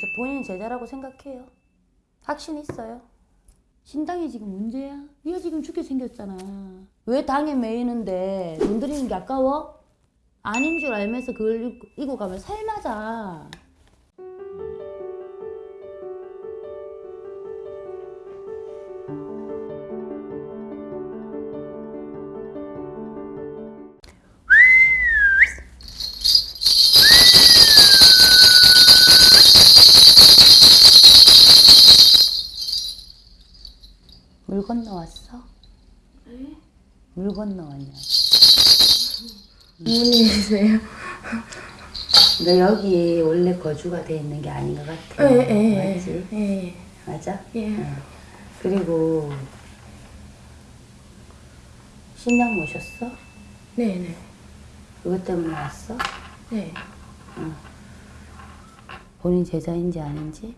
저 본인 제자라고 생각해요. 확신 있어요. 신당이 지금 문제야? 네가 지금 죽게 생겼잖아. 왜 당에 매이는데 돈 들이는 게 아까워? 아닌 줄 알면서 그걸 이고 가면 살맞아. 물 건너왔어? 물 건너왔냐? 어머니세요? 너 여기 원래 거주가 돼 있는 게 아닌 것 같아. 맞지? 예. 맞아? 예. 응. 그리고 신랑 모셨어? 네 네. 그것 때문에 왔어? 네. 본인 제자인지 아닌지?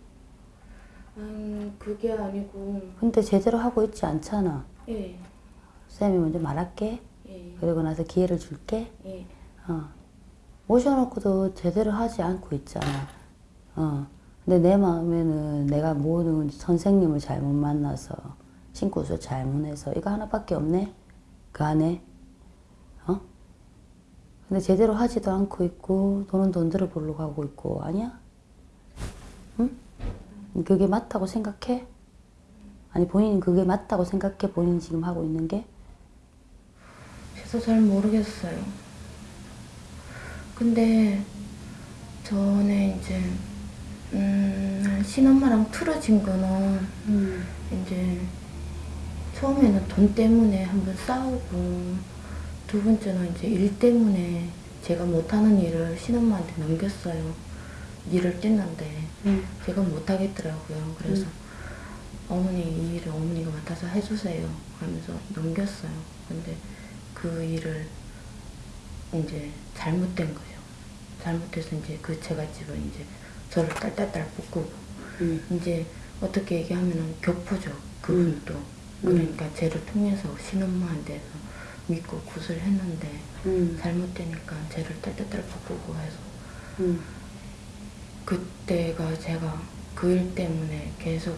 음, 그게 아니고, 근데 제대로 하고 있지 않잖아. 예. 쌤이 먼저 말할게. 예. 그리고 나서 기회를 줄게. 예. 어. 모셔놓고도 제대로 하지 않고 있잖아. 어. 근데 내 마음에는 내가 모든 선생님을 잘못 만나서 신고서 잘못해서 이거 하나밖에 없네? 그 안에? 어? 근데 제대로 하지도 않고 있고 돈은 돈 들어보려고 하고 있고 아니야? 응? 그게 맞다고 생각해? 아니 본인이 그게 맞다고 생각해? 본인이 지금 하고 있는 게? 저도 잘 모르겠어요. 근데, 전에 이제, 음, 신엄마랑 틀어진 거는, 이제, 처음에는 돈 때문에 한번 싸우고, 두 번째는 이제 일 때문에 제가 못하는 일을 신엄마한테 넘겼어요. 일을 뗐는데, 응. 제가 못하겠더라고요. 그래서 어머니 이 일을 어머니가 맡아서 해주세요 하면서 넘겼어요. 근데 그 일을 이제 잘못된 거예요. 잘못해서 이제 그 제갓집은 이제 저를 딸딸딸 묶고 응. 이제 어떻게 얘기하면은 교포죠. 그분도 그러니까 쟤를 통해서 신엄마한테서 믿고 굿을 했는데 응. 잘못되니까 쟤를 딸딸딸 묶고 해서 응. 그때가 제가 그 일 때문에 계속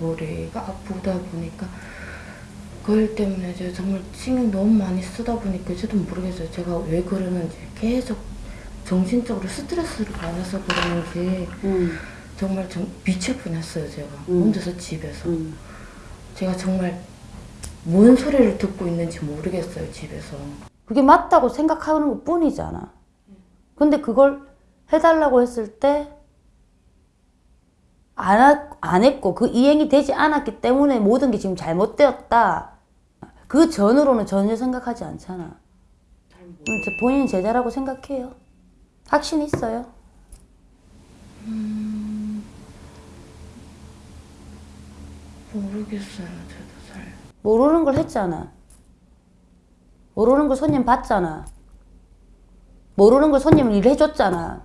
머리가 아프다 보니까 그 일 때문에 제가 정말 신경 너무 많이 쓰다 보니까 저도 모르겠어요. 제가 왜 그러는지 계속 정신적으로 스트레스를 받아서 그러는지 응. 정말 정, 미칠 뻔했어요. 제가 음. 혼자서 집에서 응. 제가 정말 뭔 소리를 듣고 있는지 모르겠어요. 집에서 그게 맞다고 생각하는 것 뿐이잖아. 근데 그걸 해달라고 했을 때, 안, 하- 안 했고, 그 이행이 되지 않았기 때문에 모든 게 지금 잘못되었다. 그 전으로는 전혀 생각하지 않잖아. 음, 저 본인 제자라고 생각해요. 확신 있어요. 모르겠어요. 저도 잘 모르는 걸 했잖아. 모르는 걸 손님 봤잖아. 모르는 걸 손님을 일해줬잖아.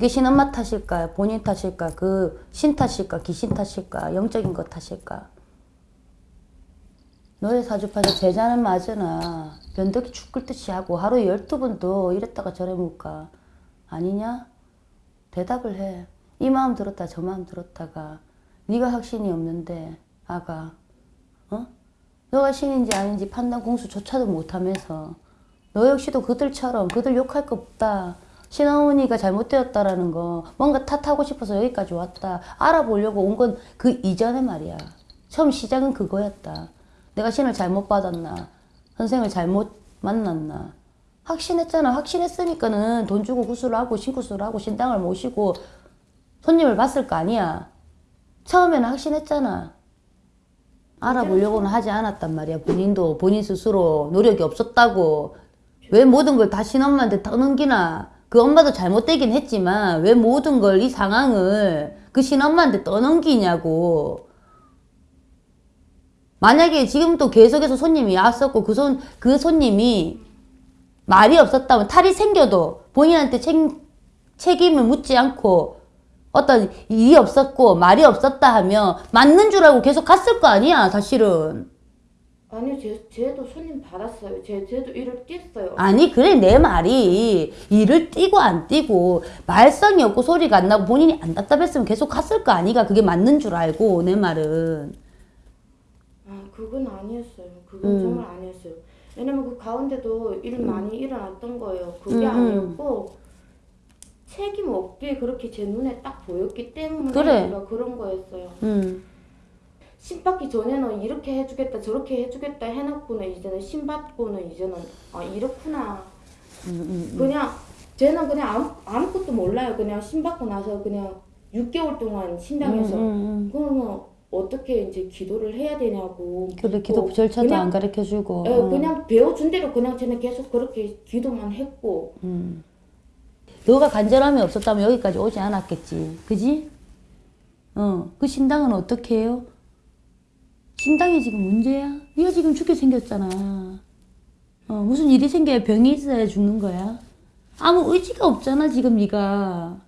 그게 신엄마 탓일까? 본인 탓일까? 그 신 탓일까? 귀신 탓일까? 영적인 것 탓일까? 너의 사주파에서 제자는 맞으나 변덕이 죽을 듯이 하고 하루에 열두 번도 이랬다가 저래 묻까? 아니냐? 대답을 해. 이 마음 들었다 저 마음 들었다가 네가 확신이 없는데 아가 어? 너가 신인지 아닌지 판단 공수조차도 못하면서 너 역시도 그들처럼 그들 욕할 거 없다. 신어머니가 잘못되었다라는 거 뭔가 탓하고 싶어서 여기까지 왔다. 알아보려고 온 건 그 이전에 말이야. 처음 시작은 그거였다. 내가 신을 잘못 받았나? 선생을 잘못 만났나? 확신했잖아. 확신했으니까는 돈 주고 구슬을 하고 신구슬을 하고 신당을 모시고 손님을 봤을 거 아니야. 처음에는 확신했잖아. 알아보려고는 하지 않았단 말이야. 본인도 본인 스스로 노력이 없었다고. 왜 모든 걸 다 신엄마한테 떠넘기나. 그 엄마도 잘못되긴 했지만 왜 모든 걸 이 상황을 그 신엄마한테 떠넘기냐고. 만약에 지금도 계속해서 손님이 왔었고 그 손, 그 손님이 말이 없었다면 탈이 생겨도 본인한테 책, 책임을 묻지 않고 어떤 일이 없었고 말이 없었다 하면 맞는 줄 알고 계속 갔을 거 아니야 사실은 아니요, 제, 쟤도 손님 받았어요. 제, 쟤도 일을 뛰었어요. 아니 그래 내 말이 일을 띄고 안 띄고 말썽이 없고 소리가 안 나고 본인이 안 답답했으면 계속 갔을 거 아니가 그게 맞는 줄 알고 내 말은 아, 그건 아니었어요. 그건 음. 정말 아니었어요. 왜냐면 그 가운데도 일 많이 일어났던 거예요. 그게 음, 음. 아니었고 책임 없게 그렇게 제 눈에 딱 보였기 때문에 그래. 그런 거였어요. 음. 신 받기 전에는 이렇게 해주겠다 저렇게 해주겠다 해놓고는 이제는 신 받고는 이제는 아 이렇구나 음, 음. 그냥 쟤는 그냥 아무, 아무것도 몰라요 그냥 신 받고 나서 그냥 6개월 동안 신당에서 음, 음, 음. 그러면 어떻게 이제 기도를 해야 되냐고 그래 기도 묻고 절차도 그냥, 안 가르쳐 주고 예, 그냥 배워준 대로 그냥 쟤는 계속 그렇게 기도만 했고 음. 너가 간절함이 없었다면 여기까지 오지 않았겠지 그지? 어 그 신당은 어떻게 해요? 신당이 지금 문제야? 네가 지금 죽게 생겼잖아 어 무슨 일이 생겨야 병이 있어야 죽는 거야? 아무 의지가 없잖아 지금 네가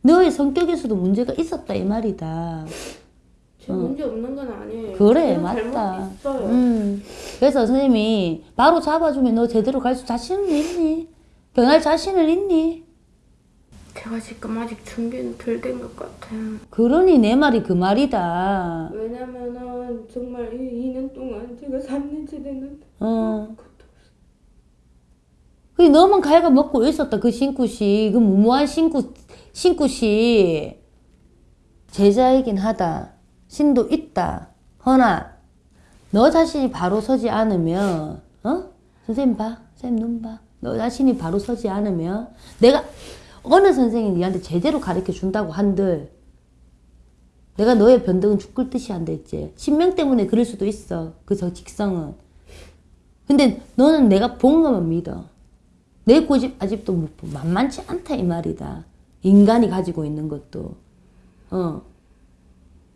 너의 성격에서도 문제가 있었다 이 말이다 제 문제 없는 건 아니에요 어. 그래 맞다 음. 그래서 선생님이 바로 잡아주면 너 제대로 갈 수 자신은 있니? 변할 자신은 있니? 제가 지금 아직 준비는 덜 된 것 같아요. 그러니 내 말이 그 말이다. 왜냐면은 정말 이 2년 동안 제가 3년째 됐는데 어. 그 너만 가해가 먹고 있었다 그 신구씨? 그 무모한 신구 신구씨. 제자이긴 하다. 신도 있다. 허나 너 자신이 바로 서지 않으면 어? 선생님 봐. 선생님 눈봐너 자신이 바로 서지 않으면 내가 어느 선생이 니한테 제대로 가르쳐 준다고 한들 내가 너의 변덕은 죽을 듯이 한다 했지 신명 때문에 그럴 수도 있어 그 저 직성은 근데 너는 내가 본 것만 믿어. 내 고집 아직도 뭐 만만치 않다 이 말이다. 인간이 가지고 있는 것도. 어.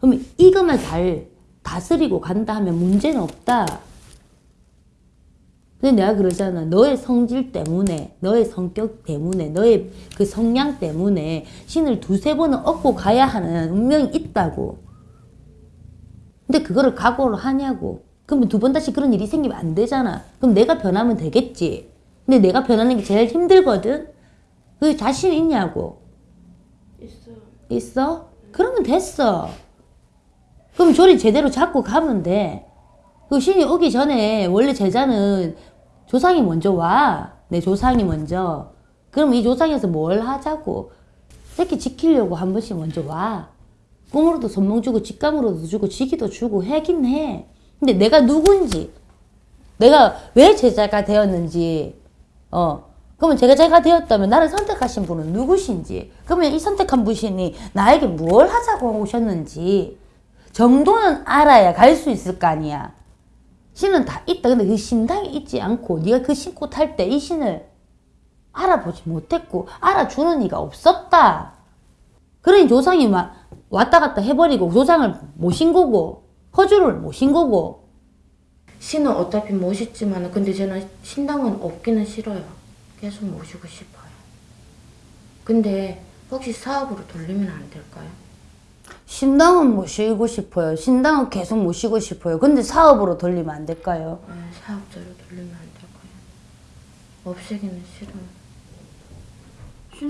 그러면 이것만 잘 다스리고 간다 하면 문제는 없다. 근데 내가 그러잖아. 너의 성질 때문에, 너의 성격 때문에, 너의 그 성향 때문에 신을 두세 번은 얻고 가야 하는 운명이 있다고. 근데 그거를 각오를 하냐고. 그러면 두 번 다시 그런 일이 생기면 안 되잖아. 그럼 내가 변하면 되겠지. 근데 내가 변하는 게 제일 힘들거든? 그 자신 있냐고. 있어요. 있어? 그러면 됐어. 그럼 조리 제대로 잡고 가면 돼. 그 신이 오기 전에 원래 제자는 조상이 먼저 와. 내 조상이 먼저. 그럼 이 조상에서 뭘 하자고. 새끼 지키려고 한 번씩 먼저 와. 꿈으로도 선몽 주고 직감으로도 주고 지기도 주고 하긴 해. 근데 내가 누군지 내가 왜 제자가 되었는지 어 그러면 제가 제가 되었다면 나를 선택하신 분은 누구신지 그러면 이 선택한 분이 나에게 뭘 하자고 오셨는지 정도는 알아야 갈 수 있을 거 아니야 신은 다 있다 근데 그 신당에 있지 않고 네가 그 신고 탈 때 이 신을 알아보지 못했고 알아주는 이가 없었다 그러니 조상이 막 왔다 갔다 해버리고 조상을 모신 거고 허주를 모신 거고 신은 어차피 멋있지만 근데 저는 신당은 없기는 싫어요. 계속 모시고 싶어요. 근데 혹시 사업으로 돌리면 안 될까요? 신당은 모시고 싶어요. 신당은 계속 모시고 싶어요. 근데 사업으로 돌리면 안 될까요? 네, 사업자로 돌리면 안 될까요? 없애기는 싫어요.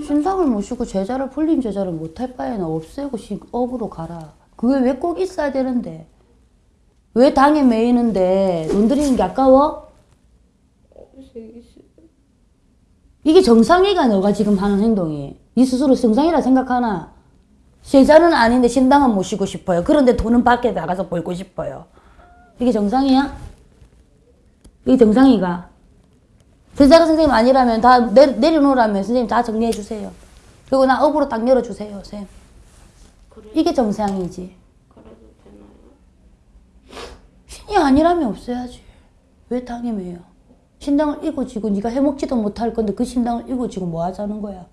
신당을 모시고 제자를 풀림 제자를 못할 바에는 없애고 신- 업으로 가라. 그게 왜 꼭 있어야 되는데? 왜 당에 매이는데 돈 들이는 게 아까워? 싫어. 이게 정상이가 너가 지금 하는 행동이. 네 스스로 정상이라 생각하나? 제자는 아닌데 신당은 모시고 싶어요. 그런데 돈은 밖에 나가서 벌고 싶어요. 이게 정상이야? 이게 정상이가? 제자가 선생님 아니라면 다 내, 내려놓으라면 선생님 다 정리해 주세요. 그리고 나 업으로 딱 열어주세요, 선생님. 이게 정상이지. 신이 아니라면 없어야지. 왜 매여? 신당을 이고 지고 네가 해먹지도 못할 건데 그 신당을 이고 지고 뭐 하자는 거야?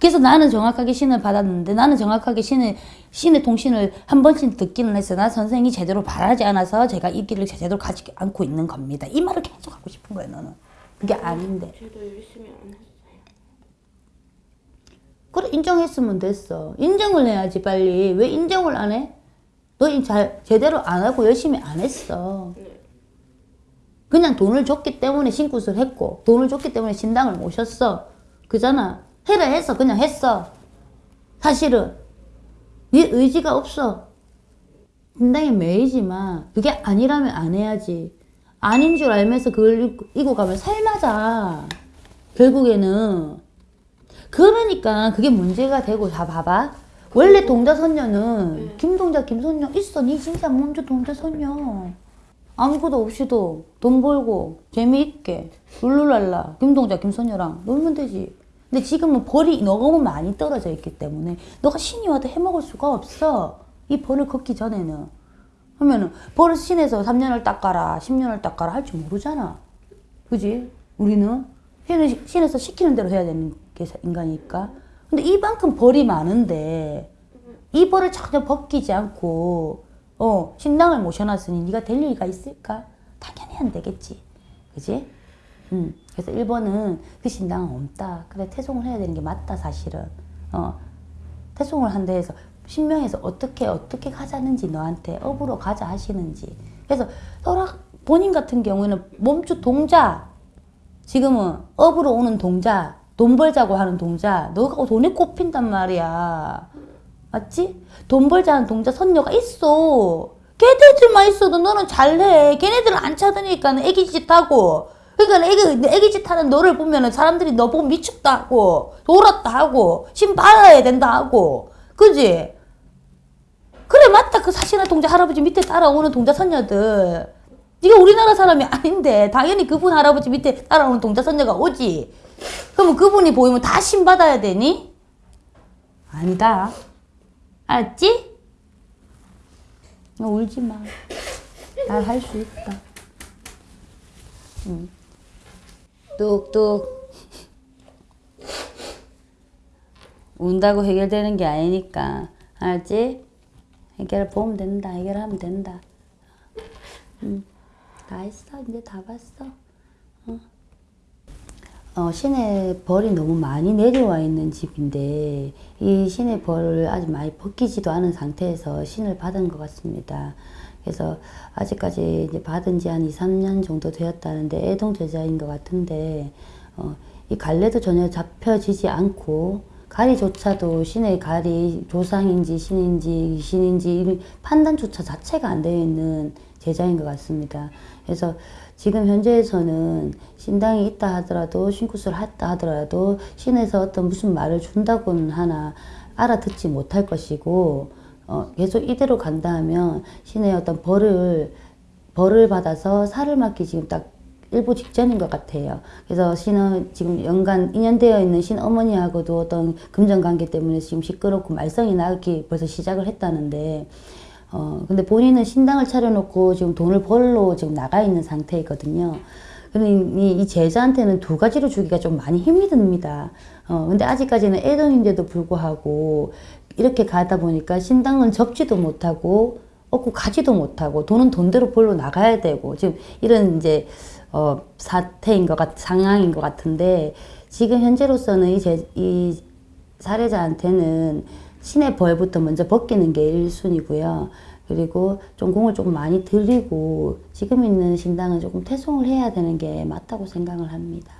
그래서 나는 정확하게 신을 받았는데 나는 정확하게 신의 신의 통신을 한 번씩 듣기는 했어요. 나 선생이 제대로 바라지 않아서 제가 이 길을 제대로 가지 않고 있는 겁니다. 이 말을 계속 하고 싶은 거야 너는. 그게 아닌데. 저도 열심히 안 했어요. 그래 인정했으면 됐어. 인정을 해야지 빨리. 왜 인정을 안 해? 너 잘 제대로 안 하고 열심히 안 했어. 그냥 돈을 줬기 때문에 신굿을 했고 돈을 줬기 때문에 신당을 모셨어. 그잖아. 해라 했어. 그냥 했어. 사실은 네 의지가 없어. 신당에 매이지만 그게 아니라면 안 해야지. 아닌 줄 알면서 그걸 이고- 가면 살맞아. 결국에는 그러니까 그게 문제가 되고 다 봐봐. 원래 동자선녀는 김동자 김선녀 있어. 니 진짜 먼저 동자선녀. 아무것도 없이도 돈 벌고 재미있게 룰루랄라 김동자 김선녀랑 놀면 되지. 근데 지금은 벌이 너무 많이 떨어져 있기 때문에 너가 신이 와도 해먹을 수가 없어. 이 벌을 걷기 전에는. 그러면은 벌을 신에서 3년을 닦아라 10년을 닦아라 할 줄 모르잖아. 그지? 우리는 신에서 시키는 대로 해야 되는 게 인간이니까. 근데 이만큼 벌이 많은데 이 벌을 전혀 벗기지 않고 어 신당을 모셔놨으니 네가 될 리가 있을까? 당연히 안 되겠지. 그지? 음. 그래서 1번은 그 신당은 없다. 그래 태송을 해야 되는 게 맞다 사실은. 어 태송을 한다 해서 신명에서 어떻게 어떻게 가자는지 너한테 업으로 가자 하시는지. 그래서 설악 본인 같은 경우에는 몸주 동자 지금은 업으로 오는 동자, 돈 벌자고 하는 동자, 너가 돈에 꼽힌단 말이야. 맞지? 돈 벌자는 동자 선녀가 있어. 걔네들만 있어도 너는 잘해. 걔네들은 안 찾으니까 애기짓 하고. 그러니까 애기, 애기짓 하는 너를 보면은 사람들이 너 보고 미쳤다 하고, 돌았다 하고, 신 받아야 된다 하고. 그지? 그래, 맞다. 그 사신한 동자 할아버지 밑에 따라오는 동자 선녀들. 네가 우리나라 사람이 아닌데 당연히 그분 할아버지 밑에 따라오는 동자 선녀가 오지. 그러면 그분이 보이면 다 신받아야 되니? 아니다. 알았지? 너 울지 마. 날 할 수 있다. 응. 뚝뚝. 운다고 해결되는 게 아니니까. 알았지? 해결 보면 된다. 해결하면 된다. 응. 다 했어. 이제 다 봤어. 어, 신의 벌이 너무 많이 내려와 있는 집인데 이 신의 벌을 아직 많이 벗기지도 않은 상태에서 신을 받은 것 같습니다. 그래서 아직까지 이제 받은 지 한 2, 3년 정도 되었다는데 애동 제자인 것 같은데 어, 이 갈래도 전혀 잡혀지지 않고 가리조차도 신의 가리 조상인지 신인지 신인지 이 판단조차 자체가 안 되어 있는 제자인 것 같습니다. 그래서 지금 현재에서는 신당이 있다 하더라도 신굿을 했다 하더라도 신에서 어떤 무슨 말을 준다고는 하나 알아듣지 못할 것이고 어, 계속 이대로 간다 하면 신의 어떤 벌을 벌을 받아서 살을 맞기 지금 딱 일부 직전인 것 같아요. 그래서 신은 지금 연간 인연되어 있는 신 어머니하고도 어떤 금전 관계 때문에 지금 시끄럽고 말썽이 나기 벌써 시작을 했다는데 어, 근데 본인은 신당을 차려놓고 지금 돈을 벌러 지금 나가 있는 상태이거든요. 그러니 이 제자한테는 두 가지로 주기가 좀 많이 힘이 듭니다. 어, 근데 아직까지는 애동인데도 불구하고 이렇게 가다 보니까 신당은 접지도 못하고 얻고 가지도 못하고 돈은 돈대로 벌러 나가야 되고 지금 이런 이제 어, 사태인 것 같, 상황인 것 같은데 지금 현재로서는 이, 제, 이 사례자한테는 신의 벌부터 먼저 벗기는 게 1순위고요. 그리고 좀 공을 조금 많이 들이고 지금 있는 신당은 조금 퇴송을 해야 되는 게 맞다고 생각을 합니다.